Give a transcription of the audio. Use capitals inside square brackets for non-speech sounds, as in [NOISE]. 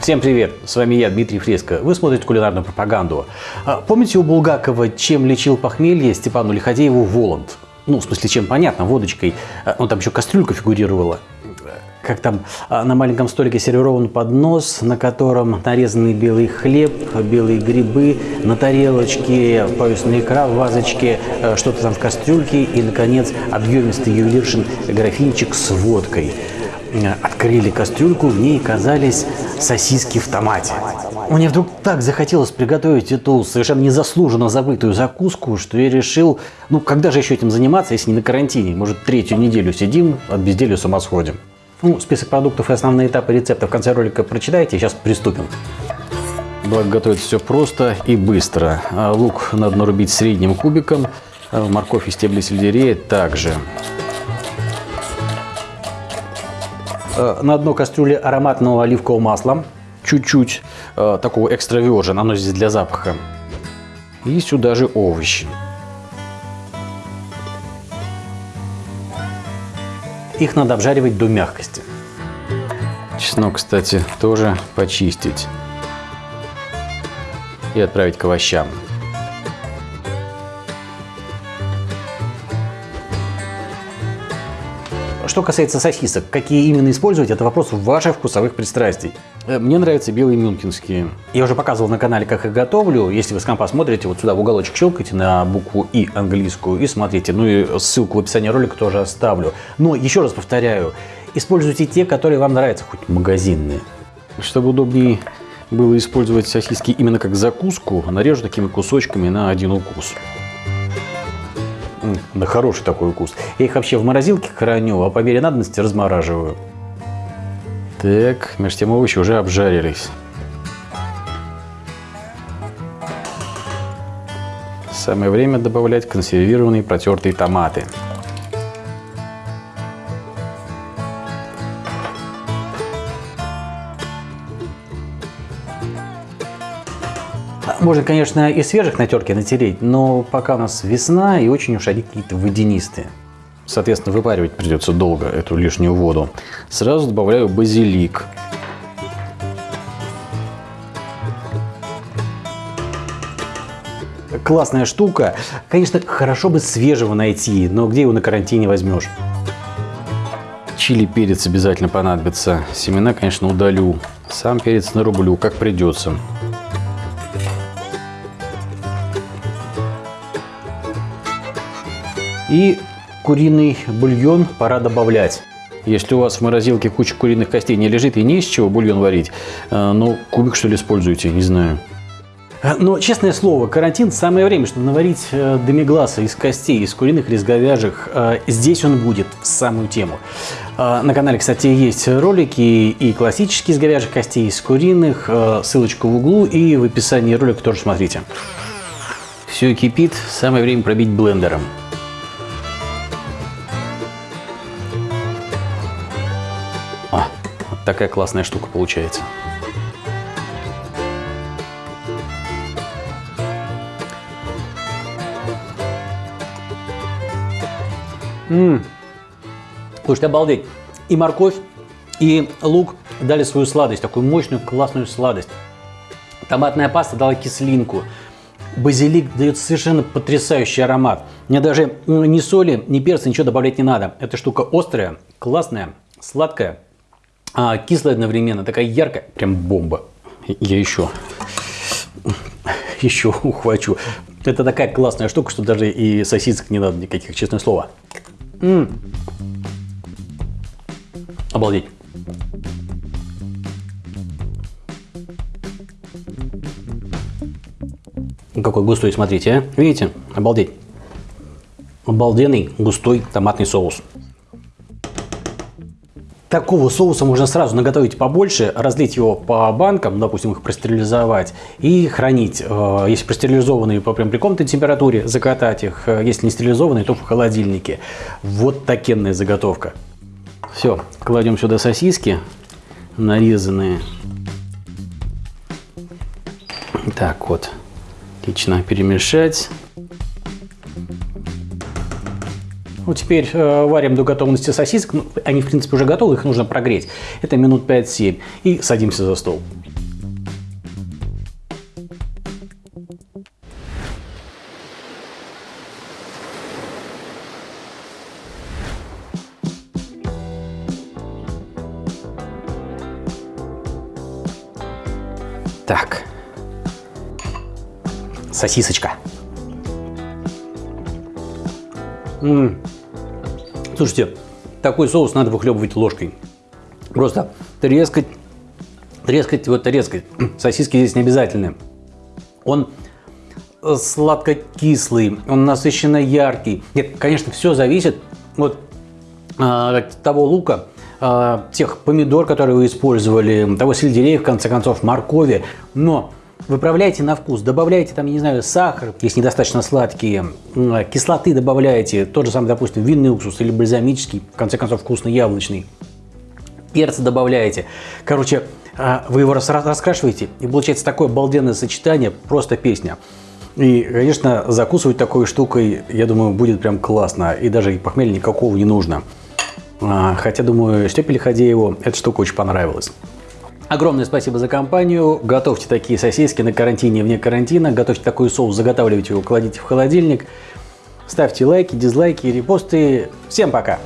Всем привет! С вами я, Дмитрий Фреско. Вы смотрите кулинарную пропаганду. А, помните у Булгакова, чем лечил похмелье Степану Лиходееву Воланд? Ну, в смысле, чем понятно, водочкой. Ну, там еще кастрюлька фигурировала. Как там а, на маленьком столике сервирован поднос, на котором нарезанный белый хлеб, белые грибы, на тарелочке повесная икра, в вазочке, что-то там в кастрюльке и, наконец, объемистый ювелиршин графинчик с водкой – открыли кастрюльку, в ней оказались сосиски в томате. Мне вдруг так захотелось приготовить эту совершенно незаслуженно забытую закуску, что я решил, ну когда же еще этим заниматься, если не на карантине? Может третью неделю сидим, от безделия с ума сходим. Ну, список продуктов и основные этапы рецепта в конце ролика прочитайте, сейчас приступим. Благо готовить все просто и быстро. А лук надо нарубить средним кубиком, а морковь и стебли сельдерея также. На дно кастрюли ароматного оливкового масла, чуть-чуть э, такого экстра virgin, оно здесь для запаха. И сюда же овощи. Их надо обжаривать до мягкости. Чеснок, кстати, тоже почистить и отправить к овощам. Что касается сосисок, какие именно использовать, это вопрос ваших вкусовых пристрастий. Э, мне нравятся белые мюнхенские. Я уже показывал на канале, как их готовлю. Если вы с компа смотрите, вот сюда в уголочек щелкайте на букву И английскую и смотрите. Ну и ссылку в описании ролика тоже оставлю. Но еще раз повторяю, используйте те, которые вам нравятся, хоть магазинные. Чтобы удобнее было использовать сосиски именно как закуску, нарежу такими кусочками на один укус на хороший такой укус. Я их вообще в морозилке храню, а по мере надобности размораживаю. Так, между тем овощи уже обжарились. Самое время добавлять консервированные протертые томаты. Можно, конечно, и свежих на терке натереть, но пока у нас весна и очень уж они какие-то водянистые. Соответственно, выпаривать придется долго эту лишнюю воду. Сразу добавляю базилик. Классная штука. Конечно, хорошо бы свежего найти, но где его на карантине возьмешь? Чили перец обязательно понадобится. Семена, конечно, удалю. Сам перец нарублю, как придется. И куриный бульон пора добавлять. Если у вас в морозилке куча куриных костей не лежит и не из чего бульон варить, э, ну, кубик что ли используйте, не знаю. Э, но, честное слово, карантин – самое время, чтобы наварить э, демигласа из костей, из куриных или из говяжьих. Здесь он будет в самую тему. На канале, кстати, есть ролики и классические из говяжьих костей, и из куриных. Ссылочка в углу и в описании ролика тоже смотрите. Все кипит, самое время пробить блендером. Такая классная штука получается. Ммм, слушайте, обалдеть. И морковь, и лук дали свою сладость, такую мощную, классную сладость. Томатная паста дала кислинку. Базилик дает совершенно потрясающий аромат. Мне даже ни соли, ни перца, ничего добавлять не надо. Эта штука острая, классная, сладкая а, кислая одновременно, такая яркая, прям бомба. Я еще, еще ухвачу. Это такая классная штука, что даже и сосисок не надо никаких, честное слово. М -м. Обалдеть. Какой густой, смотрите, а? Видите? Обалдеть. Обалденный густой томатный соус. Такого соуса можно сразу наготовить побольше, разлить его по банкам, допустим, их простерилизовать и хранить. Э, если простерилизованные по прям при комнатной температуре, закатать их. Э, если не стерилизованные, то в холодильнике. Вот такенная заготовка. Все, кладем сюда сосиски нарезанные. Так вот, отлично перемешать. Ну, теперь э, варим до готовности сосисок. Ну, они, в принципе, уже готовы, их нужно прогреть. Это минут 5-7. И садимся за стол. Так. Сосисочка. Ммм. Слушайте, такой соус надо выхлебывать ложкой. Просто трескать, трескать, вот трескать. [CLEARS THROAT] Сосиски здесь не обязательны. Он сладко-кислый, он насыщенно яркий. Нет, конечно, все зависит от э, того лука, э, тех помидор, которые вы использовали, того сельдерея, в конце концов, моркови. Но выправляйте на вкус, добавляйте там, я не знаю, сахар, если недостаточно сладкие, кислоты добавляете, тот же самый, допустим, винный уксус или бальзамический, в конце концов, вкусный яблочный. Перца добавляете. Короче, э, вы его раскрашиваете, и получается такое обалденное сочетание, просто песня. И, конечно, закусывать такой штукой, я думаю, будет прям классно. И даже похмелья никакого не нужно. А, хотя, думаю, Степе Лиходееву эта штука очень понравилась. Огромное спасибо за компанию. Готовьте такие сосиски на карантине вне карантина. Готовьте такой соус, заготавливайте его, кладите в холодильник. Ставьте лайки, дизлайки, репосты. Всем пока!